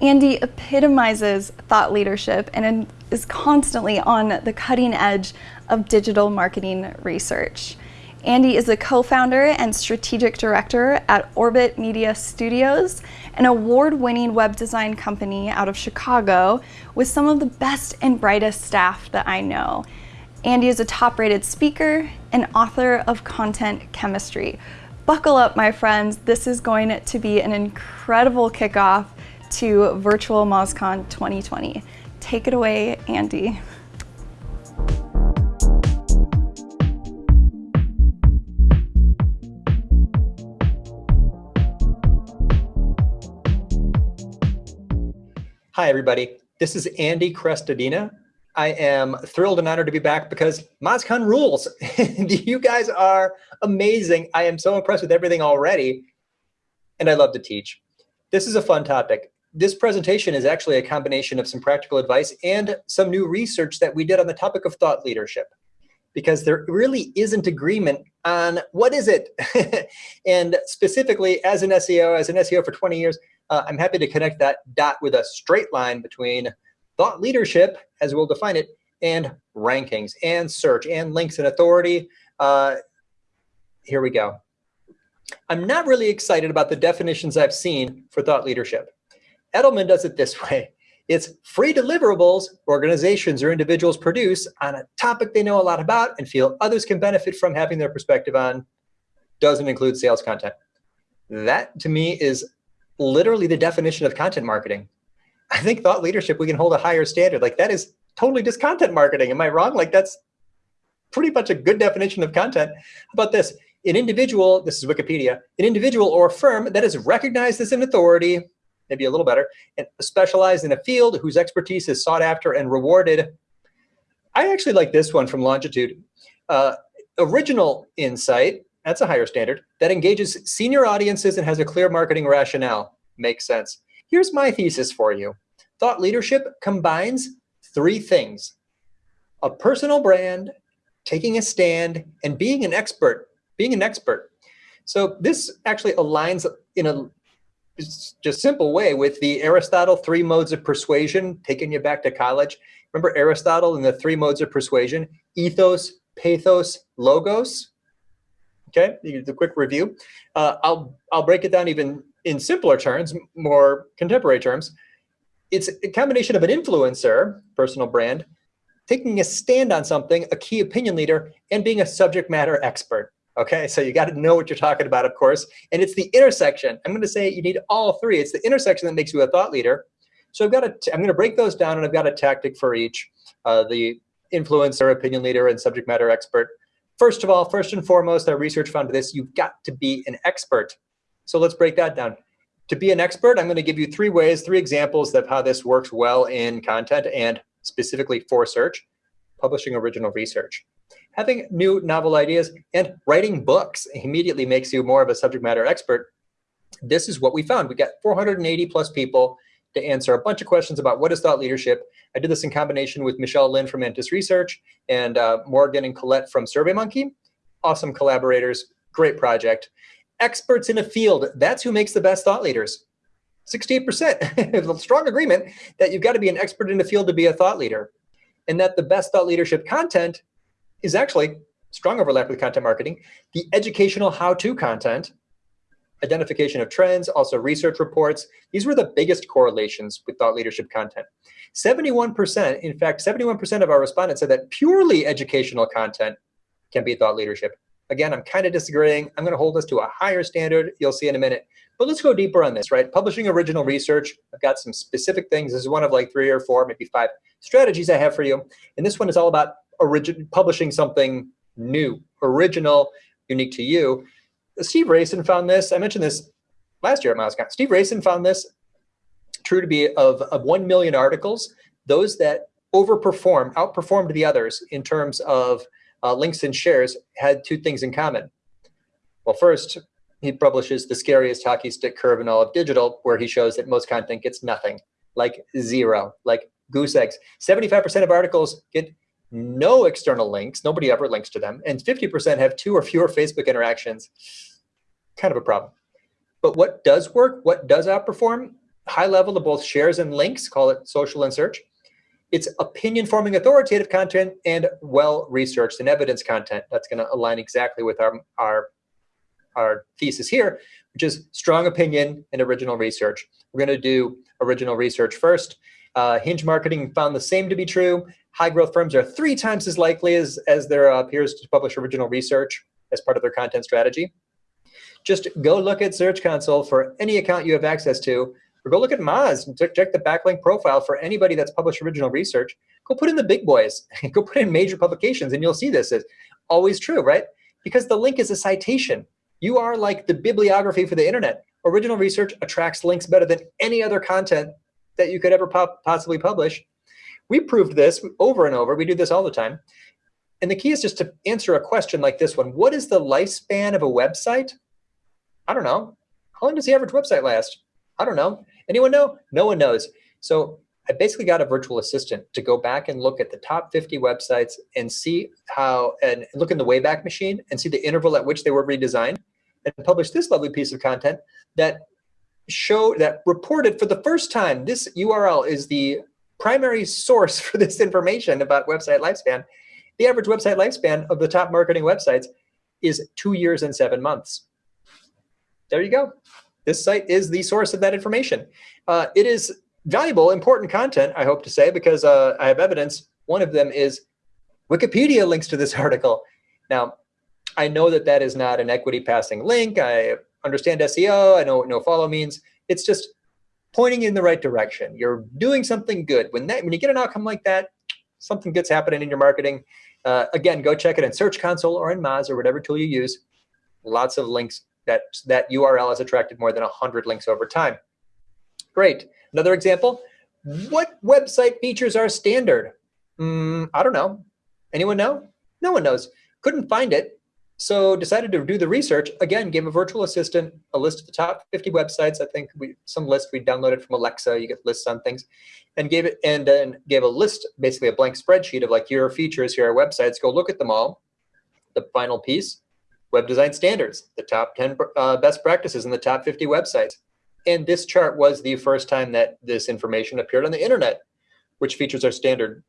Andy epitomizes thought leadership and is constantly on the cutting edge of digital marketing research. Andy is a co-founder and strategic director at Orbit Media Studios, an award-winning web design company out of Chicago with some of the best and brightest staff that I know. Andy is a top-rated speaker and author of Content Chemistry. Buckle up, my friends. This is going to be an incredible kickoff to Virtual MozCon 2020. Take it away, Andy. Hi, everybody. This is Andy Crestodina. I am thrilled and honored to be back because MozCon rules. you guys are amazing. I am so impressed with everything already, and I love to teach. This is a fun topic this presentation is actually a combination of some practical advice and some new research that we did on the topic of thought leadership because there really isn't agreement on what is it. and specifically as an SEO, as an SEO for 20 years, uh, I'm happy to connect that dot with a straight line between thought leadership, as we'll define it, and rankings and search and links and authority. Uh, here we go. I'm not really excited about the definitions I've seen for thought leadership. Edelman does it this way. It's free deliverables organizations or individuals produce on a topic they know a lot about and feel others can benefit from having their perspective on. Doesn't include sales content. That to me is literally the definition of content marketing. I think thought leadership, we can hold a higher standard. Like that is totally just content marketing. Am I wrong? Like that's pretty much a good definition of content. How about this? An individual, this is Wikipedia, an individual or firm that is recognized as an authority maybe a little better, and specialized in a field whose expertise is sought after and rewarded. I actually like this one from Longitude. Uh, original insight, that's a higher standard, that engages senior audiences and has a clear marketing rationale. Makes sense. Here's my thesis for you. Thought leadership combines three things. A personal brand, taking a stand, and being an expert. Being an expert. So this actually aligns in a just simple way with the Aristotle three modes of persuasion, taking you back to college. Remember Aristotle and the three modes of persuasion, ethos, pathos, logos. Okay, the quick review. Uh, I'll, I'll break it down even in simpler terms, more contemporary terms. It's a combination of an influencer, personal brand, taking a stand on something, a key opinion leader, and being a subject matter expert. Okay, so you got to know what you're talking about, of course. And it's the intersection. I'm going to say you need all three. It's the intersection that makes you a thought leader. So I've got a, I'm going to break those down and I've got a tactic for each, uh, the influencer, opinion leader, and subject matter expert. First of all, first and foremost, our research found this, you've got to be an expert. So let's break that down. To be an expert, I'm going to give you three ways, three examples of how this works well in content and specifically for search, publishing original research having new novel ideas and writing books immediately makes you more of a subject matter expert. This is what we found. We got 480 plus people to answer a bunch of questions about what is thought leadership. I did this in combination with Michelle Linn from Mantis Research and uh, Morgan and Colette from SurveyMonkey. Awesome collaborators, great project. Experts in a field, that's who makes the best thought leaders. 68%, strong agreement that you've got to be an expert in the field to be a thought leader. And that the best thought leadership content is actually strong overlap with content marketing. The educational how-to content, identification of trends, also research reports. These were the biggest correlations with thought leadership content. 71%, in fact, 71% of our respondents said that purely educational content can be thought leadership. Again, I'm kind of disagreeing. I'm going to hold this to a higher standard. You'll see in a minute. But let's go deeper on this, right? Publishing original research. I've got some specific things. This is one of like three or four, maybe five strategies I have for you. And this one is all about origin publishing something new, original, unique to you. Steve Rayson found this. I mentioned this last year at MozCon. Steve Rayson found this true to be of, of 1 million articles, those that overperformed, outperformed the others in terms of uh, links and shares had two things in common. Well, first, he publishes the scariest hockey stick curve in all of digital, where he shows that most content gets nothing, like zero, like goose eggs. 75% of articles get no external links, nobody ever links to them, and 50% have two or fewer Facebook interactions, kind of a problem. But what does work, what does outperform? high level of both shares and links, call it social and search. It's opinion forming authoritative content and well researched and evidence content. That's going to align exactly with our, our, our thesis here, which is strong opinion and original research. We're going to do original research first. Uh, Hinge Marketing found the same to be true. High growth firms are three times as likely as, as their uh, peers to publish original research as part of their content strategy. Just go look at Search Console for any account you have access to or go look at Moz and check the backlink profile for anybody that's published original research. Go put in the big boys. go put in major publications, and you'll see this is always true, right? Because the link is a citation. You are like the bibliography for the internet. Original research attracts links better than any other content that you could ever possibly publish. We proved this over and over. We do this all the time. And the key is just to answer a question like this one. What is the lifespan of a website? I don't know. How long does the average website last? I don't know. Anyone know? No one knows. So I basically got a virtual assistant to go back and look at the top 50 websites and see how, and look in the Wayback Machine and see the interval at which they were redesigned and publish this lovely piece of content that show that reported for the first time, this URL is the primary source for this information about website lifespan. The average website lifespan of the top marketing websites is two years and seven months. There you go this site is the source of that information. Uh, it is valuable, important content, I hope to say, because uh, I have evidence. One of them is Wikipedia links to this article. Now, I know that that is not an equity passing link. I understand SEO. I know what no follow means. It's just pointing in the right direction. You're doing something good. When that when you get an outcome like that, something good's happening in your marketing. Uh, again, go check it in Search Console or in Moz or whatever tool you use. Lots of links that that URL has attracted more than 100 links over time. Great. Another example, what website features are standard? Mm, I don't know. Anyone know? No one knows. Couldn't find it. So decided to do the research. Again, gave a virtual assistant a list of the top 50 websites. I think we some list we downloaded from Alexa. You get lists on things, and gave it and then gave a list, basically a blank spreadsheet of like here are features, here are websites. Go look at them all. The final piece, Web Design Standards, the top 10 uh, best practices in the top 50 websites. And this chart was the first time that this information appeared on the internet, which features are standard.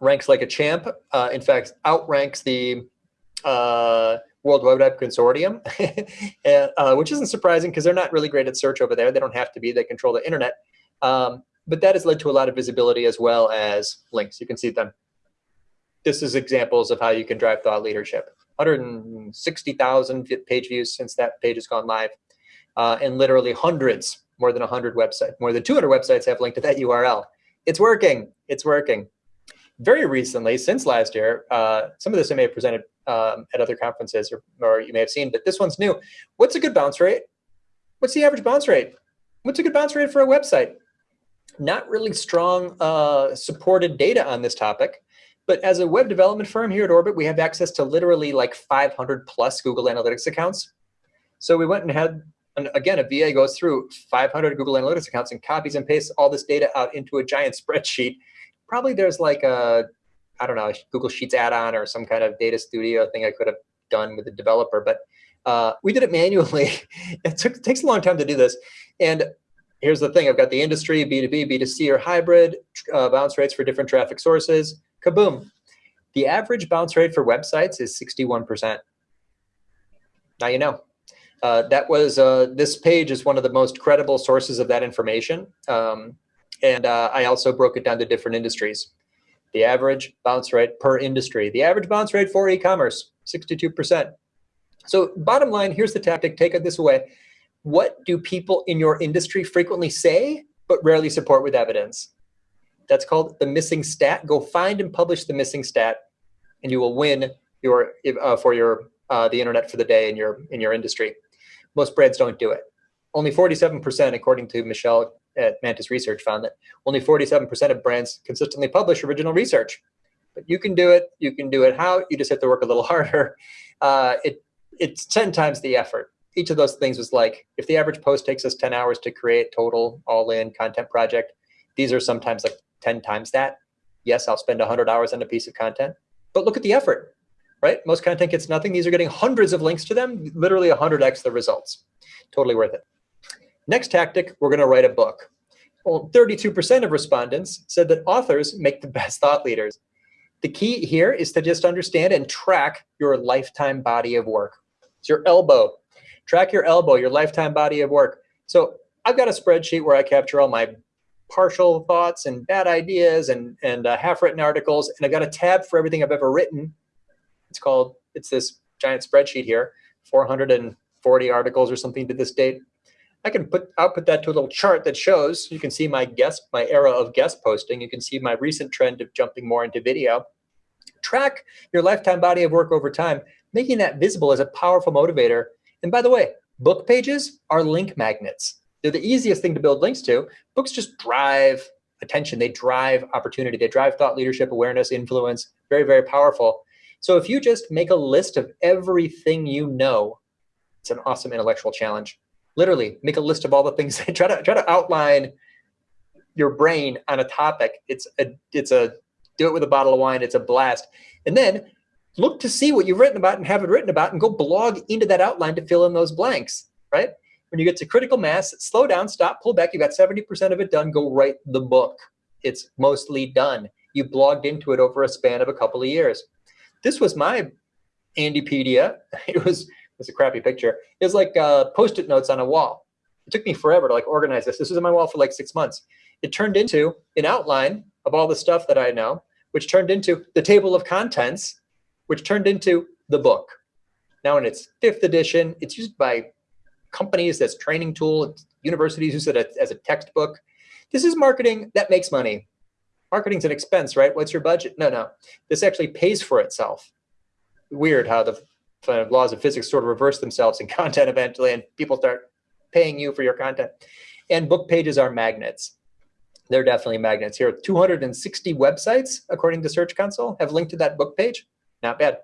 Ranks like a champ, uh, in fact, outranks the World Wide Web Consortium, uh, which isn't surprising because they're not really great at search over there. They don't have to be, they control the internet. Um, but that has led to a lot of visibility as well as links. You can see them. This is examples of how you can drive thought leadership. 160,000 page views since that page has gone live. Uh, and literally hundreds, more than 100 websites, more than 200 websites have linked to that URL. It's working. It's working. Very recently, since last year, uh, some of this I may have presented um, at other conferences or, or you may have seen, but this one's new. What's a good bounce rate? What's the average bounce rate? What's a good bounce rate for a website? Not really strong uh, supported data on this topic. But as a web development firm here at Orbit, we have access to literally like 500 plus Google Analytics accounts. So we went and had, and again, a VA goes through 500 Google Analytics accounts and copies and pastes all this data out into a giant spreadsheet. Probably there's like a, I don't know, Google Sheets add-on or some kind of data studio thing I could have done with the developer. But uh, we did it manually. it, took, takes a long time to do this. And here's the thing. I've got the industry, B2B, B2C, or hybrid uh, bounce rates for different traffic sources kaboom. The average bounce rate for websites is 61%. Now you know. Uh, that was, uh, this page is one of the most credible sources of that information. Um, and uh, I also broke it down to different industries. The average bounce rate per industry. The average bounce rate for e-commerce, 62%. So bottom line, here's the tactic, take this away. What do people in your industry frequently say, but rarely support with evidence? That's called the missing stat. Go find and publish the missing stat, and you will win your uh, for your uh, the internet for the day in your in your industry. Most brands don't do it. Only 47%, according to Michelle at Mantis Research, found that only 47% of brands consistently publish original research. But you can do it. You can do it. How? You just have to work a little harder. Uh, it it's 10 times the effort. Each of those things was like, if the average post takes us 10 hours to create total all-in content project, these are sometimes like 10 times that. Yes, I'll spend 100 hours on a piece of content, but look at the effort, right? Most content gets nothing. These are getting hundreds of links to them, literally 100x the results. Totally worth it. Next tactic, we're going to write a book. Well, 32% of respondents said that authors make the best thought leaders. The key here is to just understand and track your lifetime body of work. It's your elbow. Track your elbow, your lifetime body of work. So I've got a spreadsheet where I capture all my partial thoughts and bad ideas and, and uh, half-written articles, and I've got a tab for everything I've ever written. It's called, it's this giant spreadsheet here, 440 articles or something to this date. I can put output that to a little chart that shows, you can see my guest, my era of guest posting. You can see my recent trend of jumping more into video. Track your lifetime body of work over time, making that visible as a powerful motivator. And by the way, book pages are link magnets. They're the easiest thing to build links to. Books just drive attention. They drive opportunity. They drive thought leadership, awareness, influence. Very, very powerful. So if you just make a list of everything you know, it's an awesome intellectual challenge literally make a list of all the things try to try to outline your brain on a topic. It's a it's a do it with a bottle of wine. It's a blast. And then look to see what you've written about and have it written about and go blog into that outline to fill in those blanks right? When you get to critical mass slow down stop pull back. You've got 70% of it done. Go write the book. It's mostly done. You blogged into it over a span of a couple of years. This was my andypedia it was it's a crappy picture. It's like uh, post-it notes on a wall. It took me forever to like organize this. This was on my wall for like six months. It turned into an outline of all the stuff that I know, which turned into the table of contents, which turned into the book. Now in its fifth edition, it's used by companies as training tool, universities use it as a textbook. This is marketing that makes money. Marketing's an expense, right? What's your budget? No, no. This actually pays for itself. Weird how the of laws of physics sort of reverse themselves in content eventually, and people start paying you for your content. And book pages are magnets. They're definitely magnets. Here, 260 websites, according to Search Console, have linked to that book page. Not bad.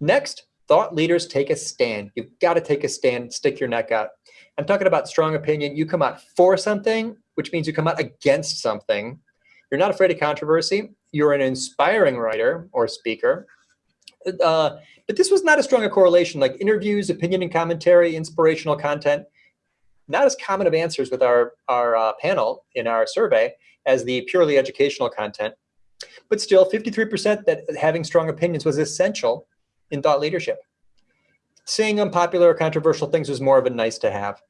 Next, thought leaders take a stand. You've got to take a stand, stick your neck out. I'm talking about strong opinion. You come out for something, which means you come out against something. You're not afraid of controversy. You're an inspiring writer or speaker. Uh, but this was not as strong a correlation like interviews, opinion and commentary, inspirational content. Not as common of answers with our, our uh, panel in our survey as the purely educational content. But still, 53% that having strong opinions was essential in thought leadership. Saying unpopular or controversial things was more of a nice to have.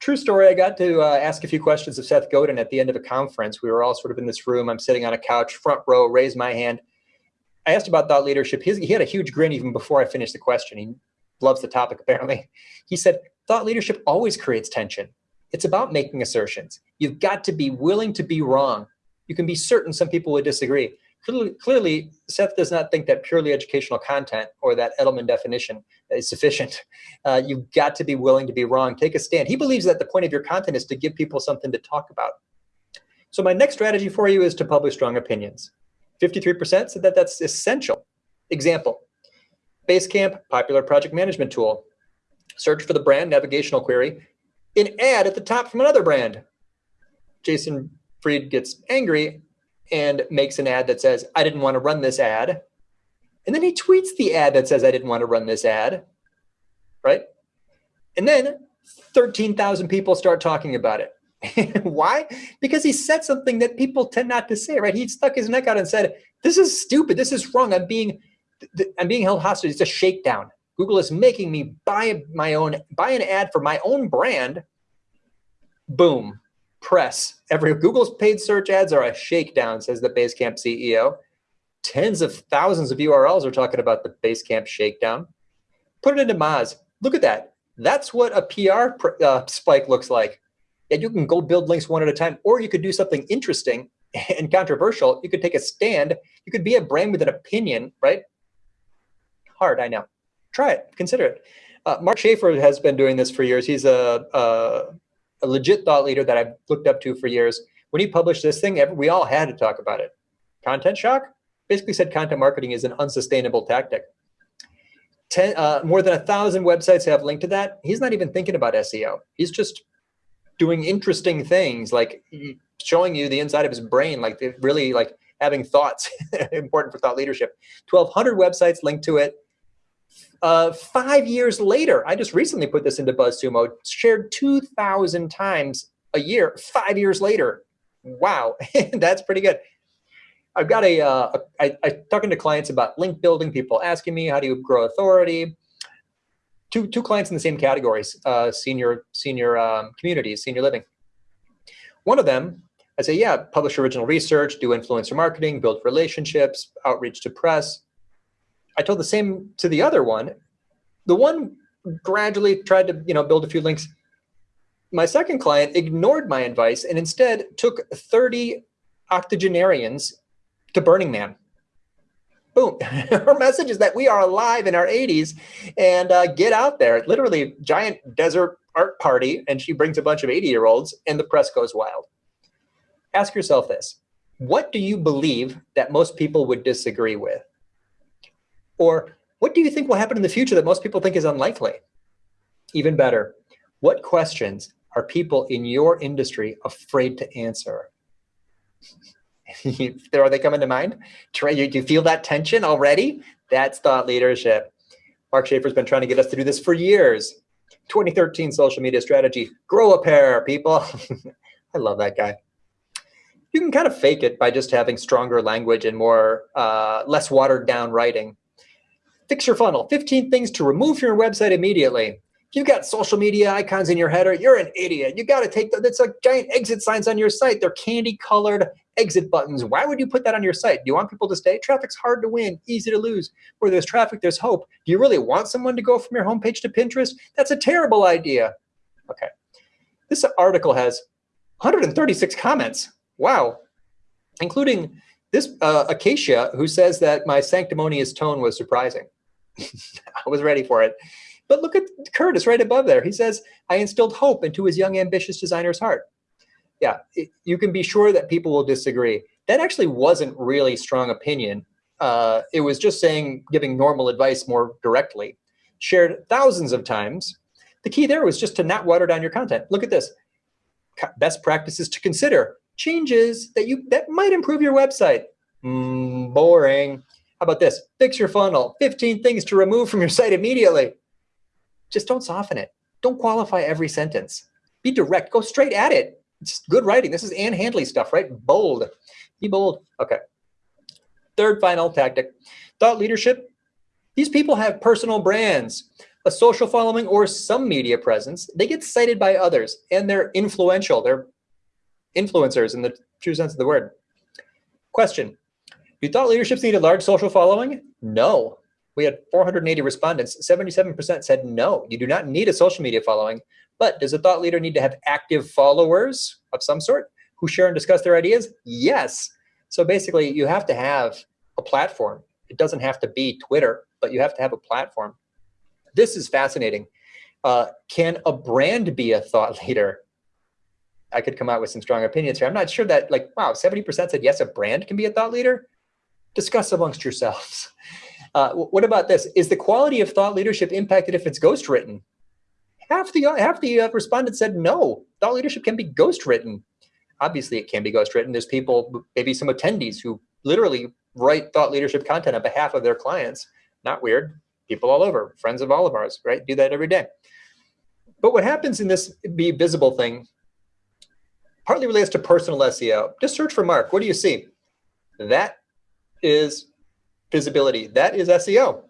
True story, I got to uh, ask a few questions of Seth Godin at the end of a conference. We were all sort of in this room. I'm sitting on a couch, front row, raise my hand. I asked about thought leadership. He, he had a huge grin even before I finished the question. He loves the topic, apparently. He said, thought leadership always creates tension. It's about making assertions. You've got to be willing to be wrong. You can be certain some people would disagree. Clearly, clearly, Seth does not think that purely educational content or that Edelman definition is sufficient. Uh, you've got to be willing to be wrong. Take a stand. He believes that the point of your content is to give people something to talk about. So my next strategy for you is to publish strong opinions. 53% said that that's essential. Example, Basecamp, popular project management tool. Search for the brand navigational query, an ad at the top from another brand. Jason Fried gets angry and makes an ad that says, I didn't want to run this ad. And then he tweets the ad that says, I didn't want to run this ad, right? And then 13,000 people start talking about it. Why? Because he said something that people tend not to say, right? He stuck his neck out and said, this is stupid. This is wrong. I'm being, I'm being held hostage. It's a shakedown. Google is making me buy my own, buy an ad for my own brand. Boom, press. Every Google's paid search ads are a shakedown, says the Basecamp CEO. Tens of thousands of URLs are talking about the Basecamp shakedown. Put it into Moz. Look at that. That's what a PR uh, spike looks like and you can go build links one at a time, or you could do something interesting and controversial. You could take a stand. You could be a brand with an opinion, right? Hard, I know. Try it, consider it. Uh, Mark Schaefer has been doing this for years. He's a, a, a, legit thought leader that I've looked up to for years. When he published this thing, we all had to talk about it. Content shock? Basically said content marketing is an unsustainable tactic. Ten, uh, more than a thousand websites have linked to that. He's not even thinking about SEO. He's just doing interesting things, like showing you the inside of his brain, like really like having thoughts, important for thought leadership. 1,200 websites linked to it. Uh, five years later, I just recently put this into BuzzSumo, shared 2,000 times a year, five years later. Wow, that's pretty good. I've got a, uh, I, I talking to clients about link building, people asking me how do you grow authority. Two, two clients in the same categories, uh, senior, senior um, communities, senior living. One of them, I say, yeah, publish original research, do influencer marketing, build relationships, outreach to press. I told the same to the other one. The one gradually tried to, you know, build a few links. My second client ignored my advice and instead took 30 octogenarians to Burning Man. Boom. Her message is that we are alive in our 80s and uh, get out there. Literally, giant desert art party, and she brings a bunch of 80 year olds, and the press goes wild. Ask yourself this What do you believe that most people would disagree with? Or what do you think will happen in the future that most people think is unlikely? Even better, what questions are people in your industry afraid to answer? are they coming to mind? Do you feel that tension already? That's thought leadership. Mark Schaefer's been trying to get us to do this for years. 2013 social media strategy, grow a pair, people. I love that guy. You can kind of fake it by just having stronger language and more, uh, less watered down writing. Fix your funnel, 15 things to remove from your website immediately you've got social media icons in your header, you're an idiot. You got to take that's like giant exit signs on your site. They're candy colored exit buttons. Why would you put that on your site? Do you want people to stay? Traffic's hard to win, easy to lose. Where there's traffic, there's hope. Do you really want someone to go from your homepage to Pinterest? That's a terrible idea. Okay. This article has 136 comments. Wow. Including this uh, Acacia, who says that my sanctimonious tone was surprising. I was ready for it. But look at Curtis right above there. He says, I instilled hope into his young, ambitious designer's heart. Yeah, it, you can be sure that people will disagree. That actually wasn't really strong opinion. Uh, it was just saying, giving normal advice more directly. Shared thousands of times. The key there was just to not water down your content. Look at this. Best practices to consider. Changes that you that might improve your website. Mm, boring. How about this? Fix your funnel. 15 things to remove from your site immediately just don't soften it. Don't qualify every sentence. Be direct, go straight at it. It's good writing. This is Ann Handley stuff, right? Bold, be bold. Okay. Third final tactic, thought leadership. These people have personal brands, a social following or some media presence. They get cited by others and they're influential. They're influencers in the true sense of the word. Question, do thought leaderships need a large social following? No, we had 480 respondents. 77% said no, you do not need a social media following. But does a thought leader need to have active followers of some sort who share and discuss their ideas? Yes. So basically, you have to have a platform. It doesn't have to be Twitter, but you have to have a platform. This is fascinating. Uh, can a brand be a thought leader? I could come out with some strong opinions here. I'm not sure that like, wow, 70% said yes, a brand can be a thought leader. Discuss amongst yourselves. Uh, what about this? Is the quality of thought leadership impacted if it's ghost written? Half the half the uh, respondents said no. Thought leadership can be ghost written. Obviously, it can be ghost written. There's people, maybe some attendees who literally write thought leadership content on behalf of their clients. Not weird. People all over, friends of all of ours, right? Do that every day. But what happens in this be visible thing partly relates to personal SEO. Just search for Mark. What do you see? That is visibility. That is SEO.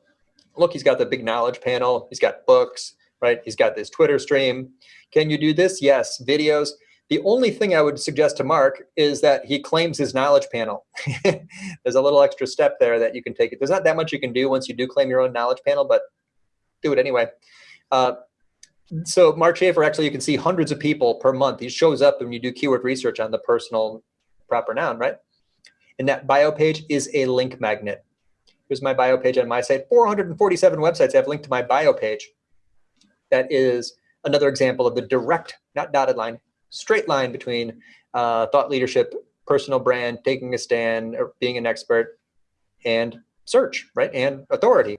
Look, he's got the big knowledge panel. He's got books, right? He's got this Twitter stream. Can you do this? Yes. Videos. The only thing I would suggest to Mark is that he claims his knowledge panel. There's a little extra step there that you can take. It. There's not that much you can do once you do claim your own knowledge panel, but do it anyway. Uh, so Mark Schaefer, actually, you can see hundreds of people per month. He shows up when you do keyword research on the personal proper noun, right? And that bio page is a link magnet. Here's my bio page on my site. 447 websites have linked to my bio page. That is another example of the direct, not dotted line, straight line between uh, thought leadership, personal brand, taking a stand, or being an expert, and search, right, and authority.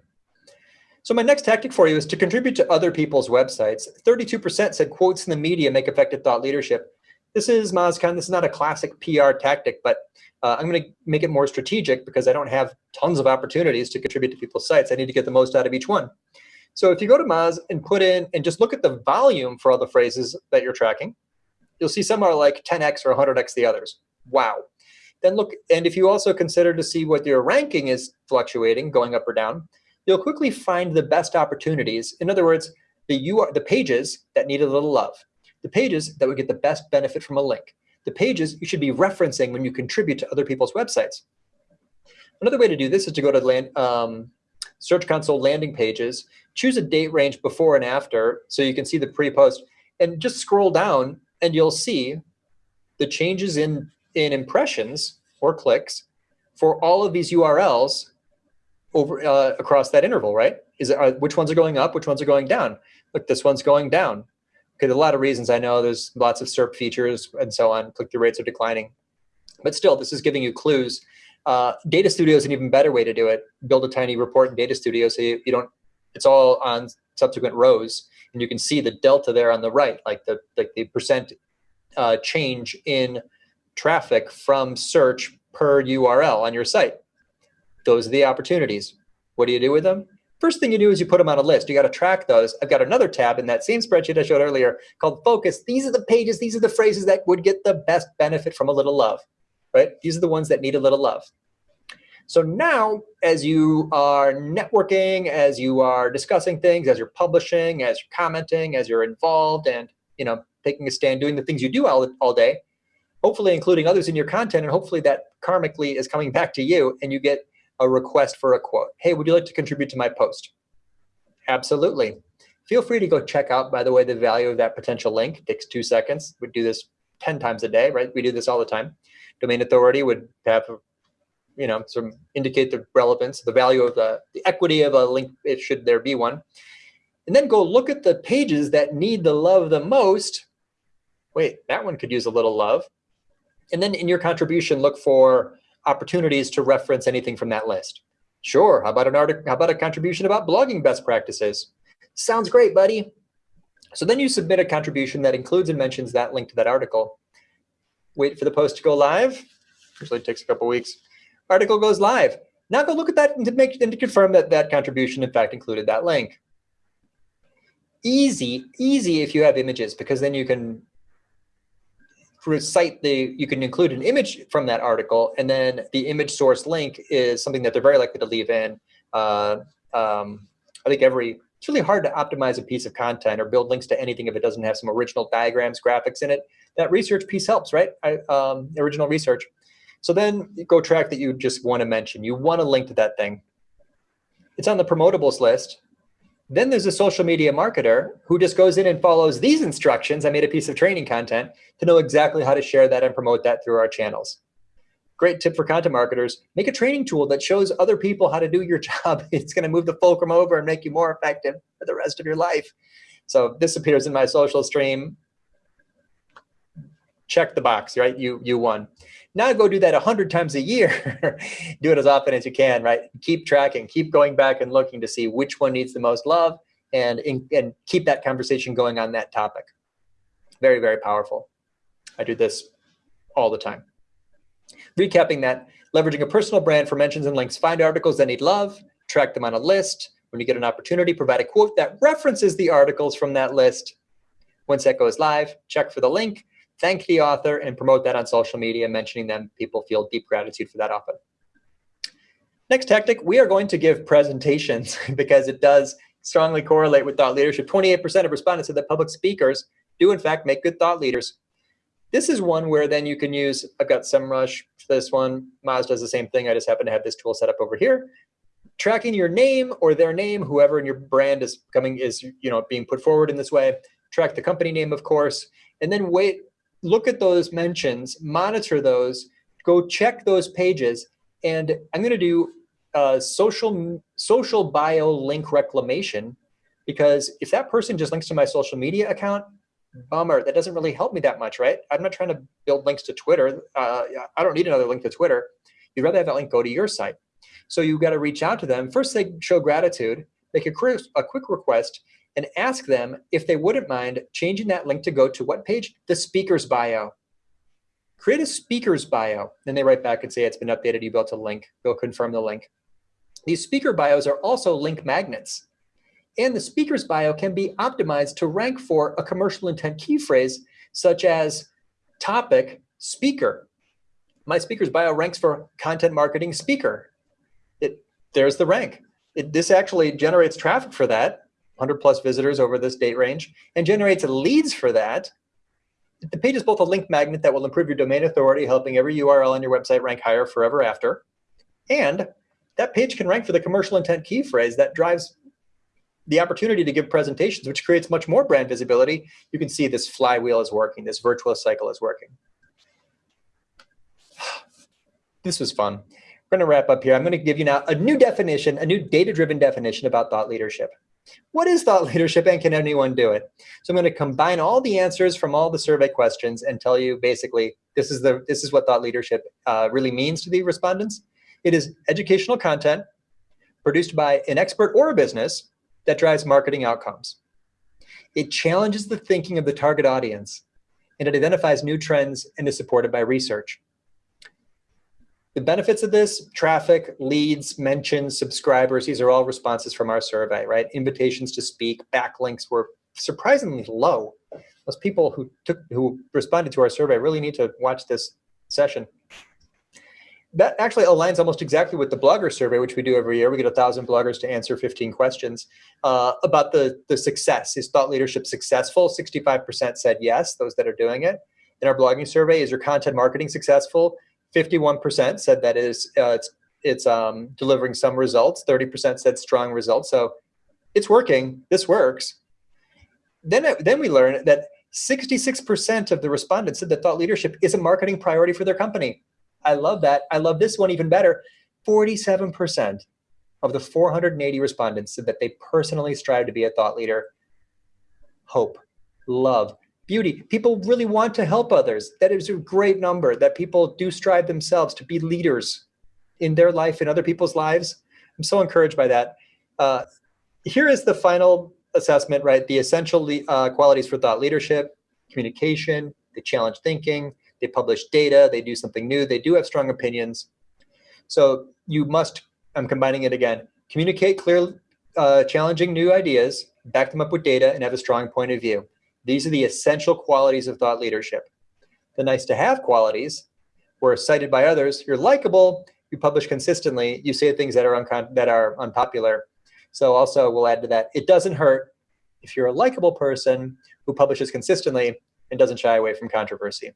So my next tactic for you is to contribute to other people's websites. 32% said quotes in the media make effective thought leadership. This is MozCon. This is not a classic PR tactic, but uh, I'm going to make it more strategic because I don't have tons of opportunities to contribute to people's sites. I need to get the most out of each one. So if you go to Moz and put in and just look at the volume for all the phrases that you're tracking, you'll see some are like 10x or 100x the others. Wow. Then look, and if you also consider to see what your ranking is fluctuating, going up or down, you'll quickly find the best opportunities. In other words, the UR, the pages that need a little love, the pages that would get the best benefit from a link, the pages you should be referencing when you contribute to other people's websites. Another way to do this is to go to land, um, Search Console landing pages, choose a date range before and after so you can see the pre-post, and just scroll down and you'll see the changes in, in impressions or clicks for all of these URLs over uh, across that interval, right? Is it, are, which ones are going up, which ones are going down? Look, this one's going down. Okay, a lot of reasons I know there's lots of SERP features and so on, click-through rates are declining. But still, this is giving you clues. Uh, Data Studio is an even better way to do it. Build a tiny report in Data Studio so you, you don't, it's all on subsequent rows and you can see the delta there on the right, like the, the percent uh, change in traffic from search per URL on your site. Those are the opportunities. What do you do with them? First thing you do is you put them on a list. You got to track those. I've got another tab in that same spreadsheet I showed earlier called Focus. These are the pages, these are the phrases that would get the best benefit from a little love, right? These are the ones that need a little love. So now, as you are networking, as you are discussing things, as you're publishing, as you're commenting, as you're involved and you know taking a stand, doing the things you do all, all day, hopefully including others in your content, and hopefully that karmically is coming back to you and you get a request for a quote. Hey, would you like to contribute to my post? Absolutely. Feel free to go check out, by the way, the value of that potential link. It takes two seconds. We do this 10 times a day, right? We do this all the time. Domain authority would have, you know, some indicate the relevance, the value of the, the equity of a link, if should there be one. And then go look at the pages that need the love the most. Wait, that one could use a little love. And then in your contribution, look for opportunities to reference anything from that list. Sure, how about an article, how about a contribution about blogging best practices? Sounds great, buddy. So then you submit a contribution that includes and mentions that link to that article. Wait for the post to go live. Usually takes a couple weeks. Article goes live. Now go look at that and to make and to confirm that that contribution in fact included that link. Easy, easy if you have images because then you can cite the, you can include an image from that article, and then the image source link is something that they're very likely to leave in. Uh, um, I think every, it's really hard to optimize a piece of content or build links to anything if it doesn't have some original diagrams, graphics in it. That research piece helps, right? I, um, original research. So then go track that you just want to mention. You want to link to that thing. It's on the promotables list. Then there's a social media marketer who just goes in and follows these instructions. I made a piece of training content to know exactly how to share that and promote that through our channels. Great tip for content marketers, make a training tool that shows other people how to do your job. It's gonna move the fulcrum over and make you more effective for the rest of your life. So this appears in my social stream. Check the box, right? You, you won. Now go do that 100 times a year. do it as often as you can, right? Keep tracking, keep going back and looking to see which one needs the most love and, and keep that conversation going on that topic. Very, very powerful. I do this all the time. Recapping that, leveraging a personal brand for mentions and links, find articles that need love, track them on a list. When you get an opportunity, provide a quote that references the articles from that list. Once that goes live, check for the link, thank the author and promote that on social media, mentioning them. People feel deep gratitude for that often. Next tactic, we are going to give presentations because it does strongly correlate with thought leadership. 28% of respondents said that public speakers do in fact make good thought leaders. This is one where then you can use, I've got SEMrush for this one. Moz does the same thing. I just happen to have this tool set up over here. Tracking your name or their name, whoever in your brand is coming is you know being put forward in this way. Track the company name, of course, and then wait look at those mentions, monitor those, go check those pages, and I'm going to do a social social bio link reclamation because if that person just links to my social media account, bummer. That doesn't really help me that much, right? I'm not trying to build links to Twitter. Uh, I don't need another link to Twitter. You'd rather have that link go to your site. So you've got to reach out to them. First, they show gratitude, make a, a quick request, and ask them if they wouldn't mind changing that link to go to what page? The speaker's bio. create a speaker's bio. Then they write back and say it's been updated, you built a link, go confirm the link. These speaker bios are also link magnets. And the speaker's bio can be optimized to rank for a commercial intent key phrase, such as topic speaker. My speaker's bio ranks for content marketing speaker. It, there's the rank. It, this actually generates traffic for that, 100 plus visitors over this date range, and generates leads for that. The page is both a link magnet that will improve your domain authority, helping every URL on your website rank higher forever after. And that page can rank for the commercial intent key phrase that drives the opportunity to give presentations, which creates much more brand visibility. You can see this flywheel is working, this virtuous cycle is working. This was fun. We're going to wrap up here. I'm going to give you now a new definition, a new data-driven definition about thought leadership. What is thought leadership and can anyone do it? So I'm going to combine all the answers from all the survey questions and tell you basically this is the this is what thought leadership uh, really means to the respondents. It is educational content produced by an expert or a business that drives marketing outcomes. It challenges the thinking of the target audience and it identifies new trends and is supported by research. The benefits of this, traffic, leads, mentions, subscribers, these are all responses from our survey, right? Invitations to speak, backlinks were surprisingly low. Those people who took who responded to our survey really need to watch this session that actually aligns almost exactly with the blogger survey, which we do every year. We get a thousand bloggers to answer 15 questions uh, about the, the success. Is thought leadership successful? 65% said yes, those that are doing it. In our blogging survey, is your content marketing successful? 51% said that is uh, it's, it's um, delivering some results. 30% said strong results. So it's working. This works. Then, then we learn that 66% of the respondents said that thought leadership is a marketing priority for their company. I love that. I love this one even better. 47% of the 480 respondents said that they personally strive to be a thought leader. Hope, love, beauty. People really want to help others. That is a great number that people do strive themselves to be leaders in their life and other people's lives. I'm so encouraged by that. Uh, here is the final assessment, right? The essential uh, qualities for thought leadership, communication, they challenge thinking, they publish data, they do something new, they do have strong opinions. So you must, I'm combining it again, communicate clear, uh, challenging new ideas, back them up with data, and have a strong point of view. These are the essential qualities of thought leadership. The nice to have qualities were cited by others. You're likable, you publish consistently, you say things that are, that are unpopular. So also we'll add to that, it doesn't hurt if you're a likable person who publishes consistently and doesn't shy away from controversy.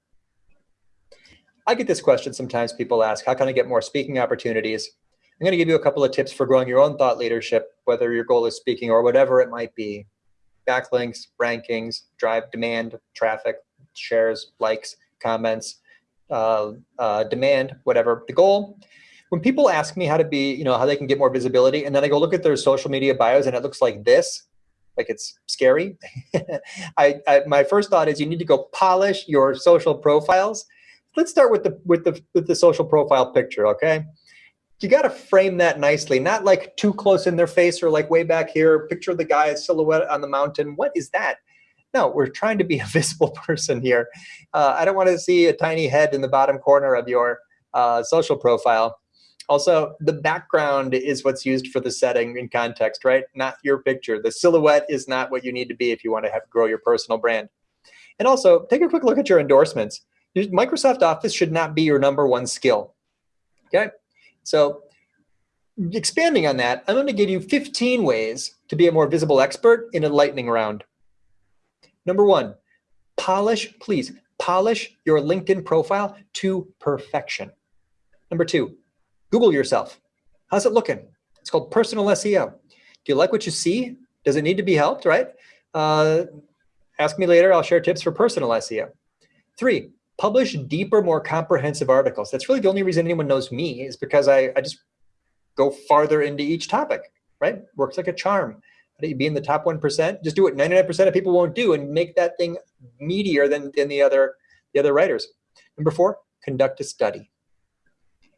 I get this question sometimes people ask, how can I get more speaking opportunities? I'm going to give you a couple of tips for growing your own thought leadership, whether your goal is speaking or whatever it might be. Backlinks, rankings, drive demand, traffic, shares, likes, comments, uh, uh, demand, whatever the goal. When people ask me how to be, you know, how they can get more visibility, and then I go look at their social media bios and it looks like this, like it's scary. I, I, my first thought is you need to go polish your social profiles let's start with the with the with the social profile picture, okay? You got to frame that nicely, not like too close in their face or like way back here. Picture the guy silhouette on the mountain. What is that? No, we're trying to be a visible person here. Uh, I don't want to see a tiny head in the bottom corner of your uh, social profile. Also, the background is what's used for the setting in context, right? Not your picture. The silhouette is not what you need to be if you want to have grow your personal brand. And also, take a quick look at your endorsements. Microsoft Office should not be your number one skill. Okay, so expanding on that, I'm going to give you 15 ways to be a more visible expert in a lightning round. Number one, polish, please, polish your LinkedIn profile to perfection. Number two, Google yourself. How's it looking? It's called personal SEO. Do you like what you see? Does it need to be helped, right? Uh, ask me later, I'll share tips for personal SEO. Three, publish deeper, more comprehensive articles. That's really the only reason anyone knows me is because I, I just go farther into each topic, right? Works like a charm. Be in the top 1%? Just do what 99% of people won't do and make that thing meatier than, than the, other, the other writers. Number four, conduct a study.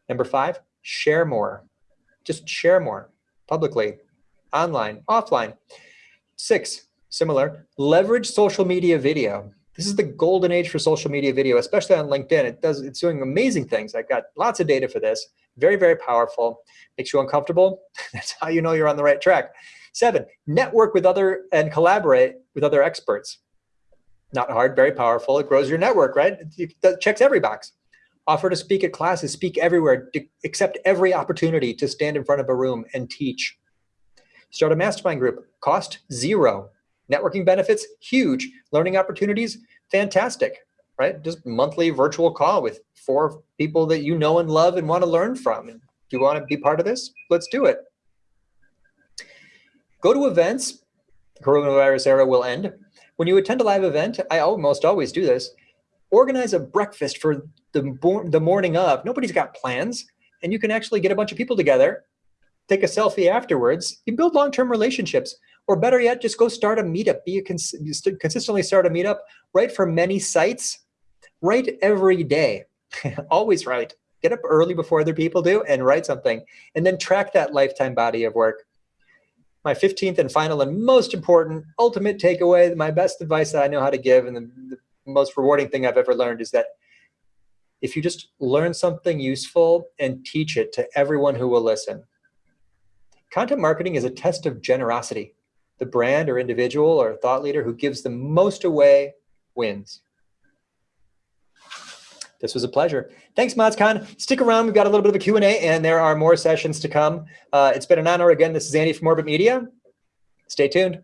Number five, share more. Just share more publicly, online, offline. Six, similar, leverage social media video. This is the golden age for social media video, especially on LinkedIn. It does, it's doing amazing things. I've got lots of data for this. Very, very powerful. Makes you uncomfortable. That's how you know you're on the right track. Seven, network with other and collaborate with other experts. Not hard, very powerful. It grows your network, right? It checks every box. Offer to speak at classes, speak everywhere, accept every opportunity to stand in front of a room and teach. Start a mastermind group, cost zero. Networking benefits, huge. Learning opportunities, fantastic, right? Just monthly virtual call with four people that you know and love and want to learn from. do you want to be part of this? Let's do it. Go to events. Coronavirus era will end. When you attend a live event, I almost always do this, organize a breakfast for the, the morning of. Nobody's got plans. And you can actually get a bunch of people together, take a selfie afterwards. You build long-term relationships. Or better yet, just go start a meetup. Be a cons consistently start a meetup. Write for many sites. Write every day. Always write. Get up early before other people do and write something. And then track that lifetime body of work my 15th and final and most important ultimate takeaway, my best advice that I know how to give and the, the, most rewarding thing I've ever learned is that if you just learn something useful and teach it to everyone who will listen. Content marketing is a test of generosity. The brand or individual or thought leader who gives the most away wins. This was a pleasure. Thanks, MozCon. Stick around. We've got a little bit of a Q&A, and there are more sessions to come. Uh, it's been an honor. Again, this is Andy from Orbit Media. Stay tuned.